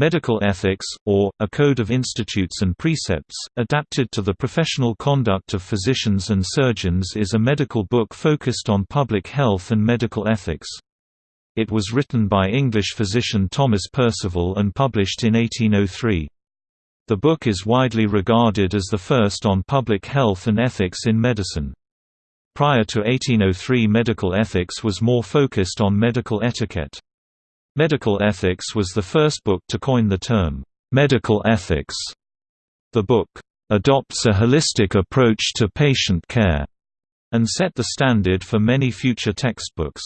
Medical Ethics, or, A Code of Institutes and Precepts, adapted to the professional conduct of physicians and surgeons is a medical book focused on public health and medical ethics. It was written by English physician Thomas Percival and published in 1803. The book is widely regarded as the first on public health and ethics in medicine. Prior to 1803 medical ethics was more focused on medical etiquette. Medical Ethics was the first book to coin the term, medical ethics. The book adopts a holistic approach to patient care and set the standard for many future textbooks.